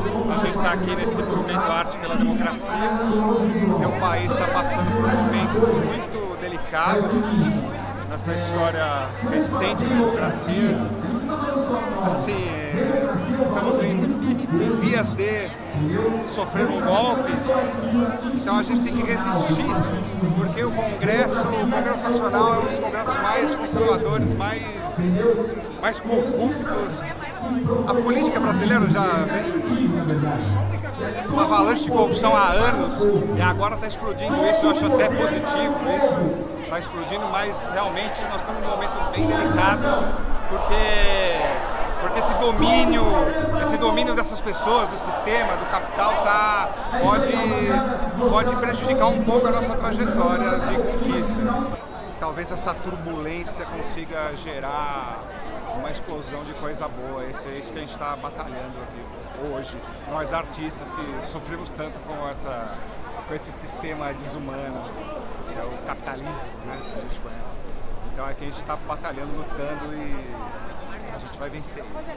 A gente está aqui nesse movimento Arte pela Democracia, o país está passando por um momento muito delicado nessa história recente da democracia. Assim, estamos em vias de sofrer um golpe, então a gente tem que resistir, porque o Congresso, o Congresso Nacional é um dos congressos mais conservadores, mais, mais corruptos a política brasileira já vem uma avalanche de corrupção há anos e agora está explodindo isso, eu acho até positivo isso, está explodindo, mas realmente nós estamos num momento bem delicado porque, porque esse domínio, esse domínio dessas pessoas, do sistema, do capital, tá, pode, pode prejudicar um pouco a nossa trajetória de conquistas. Talvez essa turbulência consiga gerar uma explosão de coisa boa. Esse é isso que a gente está batalhando aqui hoje. Nós artistas que sofremos tanto com, essa, com esse sistema desumano, que é o capitalismo, né, que a gente conhece. Então é que a gente está batalhando, lutando e a gente vai vencer isso.